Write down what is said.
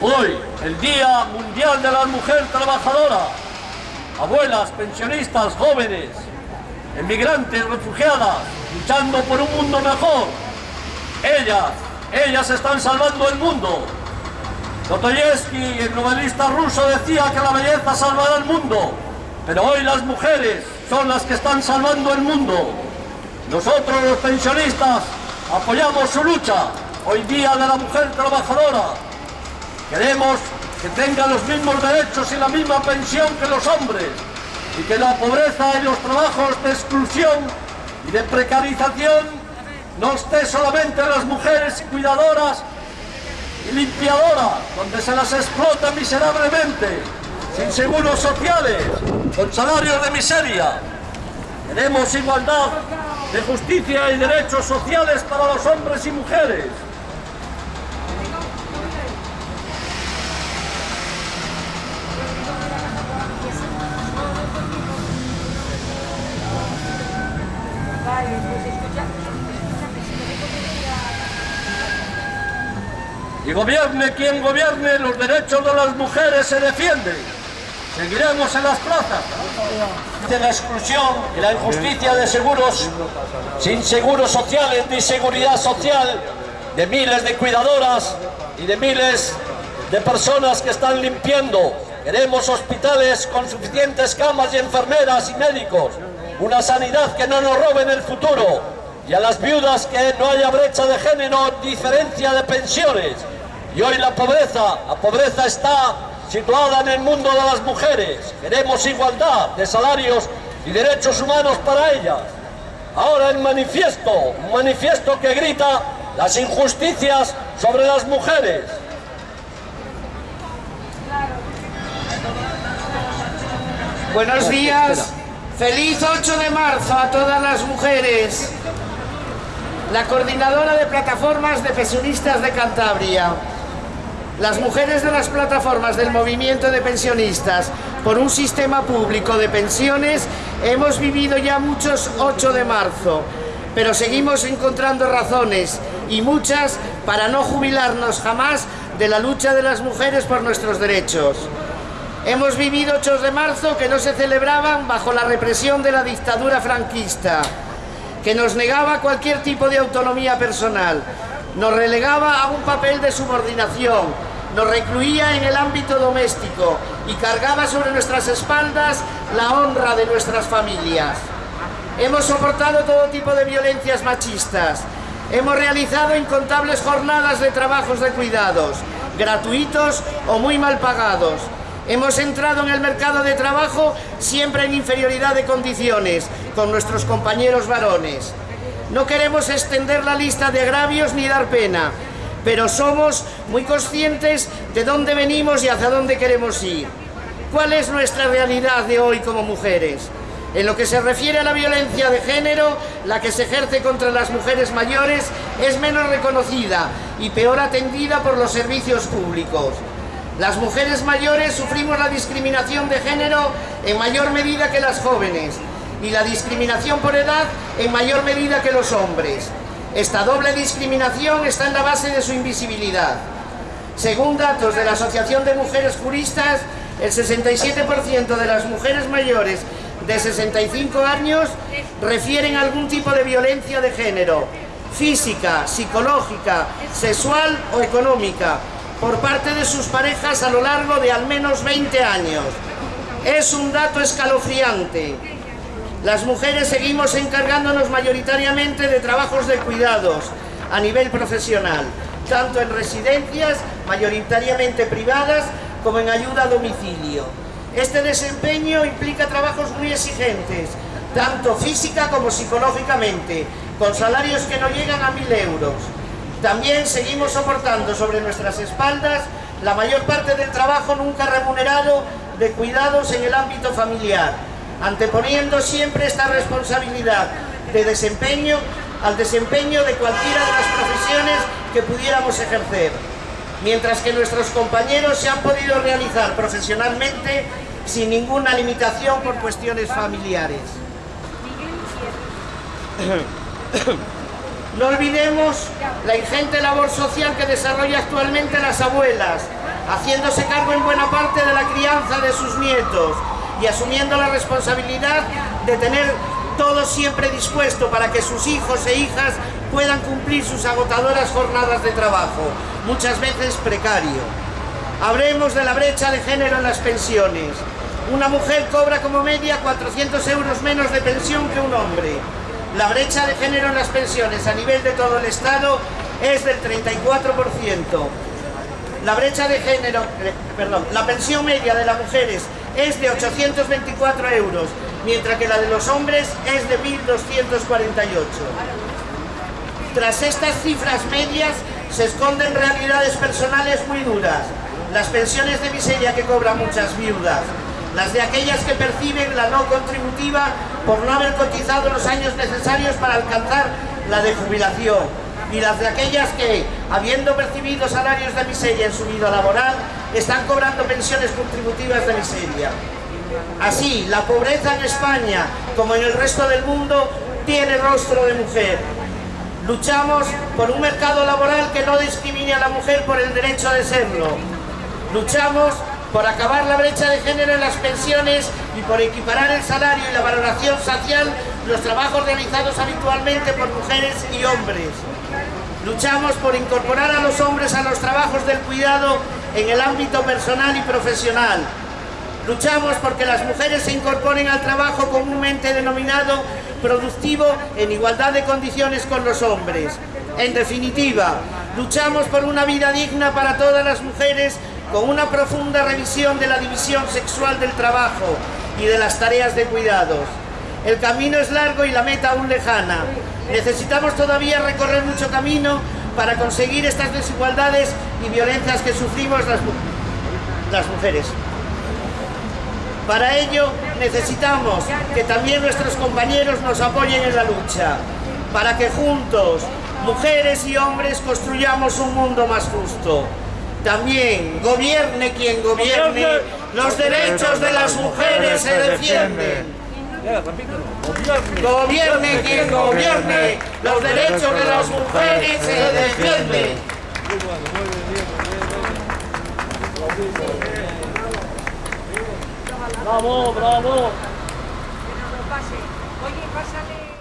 Hoy, el Día Mundial de la Mujer Trabajadora. Abuelas, pensionistas, jóvenes, emigrantes, refugiadas, luchando por un mundo mejor. Ellas, ellas están salvando el mundo. Dostoyevsky, el novelista ruso, decía que la belleza salvará el mundo. Pero hoy las mujeres son las que están salvando el mundo. Nosotros los pensionistas apoyamos su lucha, hoy día de la mujer trabajadora. Queremos que tenga los mismos derechos y la misma pensión que los hombres y que la pobreza y los trabajos de exclusión y de precarización no esté solamente en las mujeres cuidadoras y limpiadoras, donde se las explota miserablemente, sin seguros sociales, con salarios de miseria. Queremos igualdad de justicia y derechos sociales para los hombres y mujeres. Y gobierne quien gobierne, los derechos de las mujeres se defienden. Seguiremos en las plazas. De la exclusión y la injusticia de seguros, sin seguros sociales ni seguridad social, de miles de cuidadoras y de miles de personas que están limpiando. Queremos hospitales con suficientes camas y enfermeras y médicos. Una sanidad que no nos robe en el futuro. Y a las viudas que no haya brecha de género, diferencia de pensiones. Y hoy la pobreza, la pobreza está situada en el mundo de las mujeres. Queremos igualdad de salarios y derechos humanos para ellas. Ahora el manifiesto, un manifiesto que grita las injusticias sobre las mujeres. Buenos días, feliz 8 de marzo a todas las mujeres. La coordinadora de plataformas de pensionistas de Cantabria. Las mujeres de las plataformas del movimiento de pensionistas por un sistema público de pensiones hemos vivido ya muchos 8 de marzo, pero seguimos encontrando razones y muchas para no jubilarnos jamás de la lucha de las mujeres por nuestros derechos. Hemos vivido 8 de marzo que no se celebraban bajo la represión de la dictadura franquista, que nos negaba cualquier tipo de autonomía personal, nos relegaba a un papel de subordinación, nos recluía en el ámbito doméstico y cargaba sobre nuestras espaldas la honra de nuestras familias. Hemos soportado todo tipo de violencias machistas, hemos realizado incontables jornadas de trabajos de cuidados, gratuitos o muy mal pagados, Hemos entrado en el mercado de trabajo siempre en inferioridad de condiciones con nuestros compañeros varones. No queremos extender la lista de agravios ni dar pena, pero somos muy conscientes de dónde venimos y hacia dónde queremos ir. ¿Cuál es nuestra realidad de hoy como mujeres? En lo que se refiere a la violencia de género, la que se ejerce contra las mujeres mayores es menos reconocida y peor atendida por los servicios públicos. Las mujeres mayores sufrimos la discriminación de género en mayor medida que las jóvenes y la discriminación por edad en mayor medida que los hombres. Esta doble discriminación está en la base de su invisibilidad. Según datos de la Asociación de Mujeres Juristas, el 67% de las mujeres mayores de 65 años refieren algún tipo de violencia de género, física, psicológica, sexual o económica, por parte de sus parejas a lo largo de al menos 20 años. Es un dato escalofriante. Las mujeres seguimos encargándonos mayoritariamente de trabajos de cuidados a nivel profesional, tanto en residencias, mayoritariamente privadas, como en ayuda a domicilio. Este desempeño implica trabajos muy exigentes, tanto física como psicológicamente, con salarios que no llegan a mil euros. También seguimos soportando sobre nuestras espaldas la mayor parte del trabajo nunca remunerado de cuidados en el ámbito familiar, anteponiendo siempre esta responsabilidad de desempeño al desempeño de cualquiera de las profesiones que pudiéramos ejercer, mientras que nuestros compañeros se han podido realizar profesionalmente sin ninguna limitación por cuestiones familiares. No olvidemos la ingente labor social que desarrolla actualmente las abuelas, haciéndose cargo en buena parte de la crianza de sus nietos y asumiendo la responsabilidad de tener todo siempre dispuesto para que sus hijos e hijas puedan cumplir sus agotadoras jornadas de trabajo, muchas veces precario. Hablemos de la brecha de género en las pensiones. Una mujer cobra como media 400 euros menos de pensión que un hombre. La brecha de género en las pensiones a nivel de todo el Estado es del 34%. La brecha de género, eh, perdón, la pensión media de las mujeres es de 824 euros, mientras que la de los hombres es de 1.248. Tras estas cifras medias se esconden realidades personales muy duras. Las pensiones de miseria que cobran muchas viudas, las de aquellas que perciben la no contributiva por no haber cotizado los años necesarios para alcanzar la de jubilación, y las de aquellas que, habiendo percibido salarios de miseria en su vida laboral, están cobrando pensiones contributivas de miseria. Así, la pobreza en España, como en el resto del mundo, tiene rostro de mujer. Luchamos por un mercado laboral que no discrimine a la mujer por el derecho de serlo. Luchamos por acabar la brecha de género en las pensiones y por equiparar el salario y la valoración social los trabajos realizados habitualmente por mujeres y hombres. Luchamos por incorporar a los hombres a los trabajos del cuidado en el ámbito personal y profesional. Luchamos porque las mujeres se incorporen al trabajo comúnmente denominado productivo en igualdad de condiciones con los hombres. En definitiva, luchamos por una vida digna para todas las mujeres con una profunda revisión de la división sexual del trabajo y de las tareas de cuidados. El camino es largo y la meta aún lejana. Necesitamos todavía recorrer mucho camino para conseguir estas desigualdades y violencias que sufrimos las, las mujeres. Para ello necesitamos que también nuestros compañeros nos apoyen en la lucha, para que juntos, mujeres y hombres, construyamos un mundo más justo. También, gobierne quien gobierne, los derechos de las mujeres se defienden. Gobierne quien gobierne, los derechos de las mujeres se defienden. Bravo, bravo. Oye, pásale.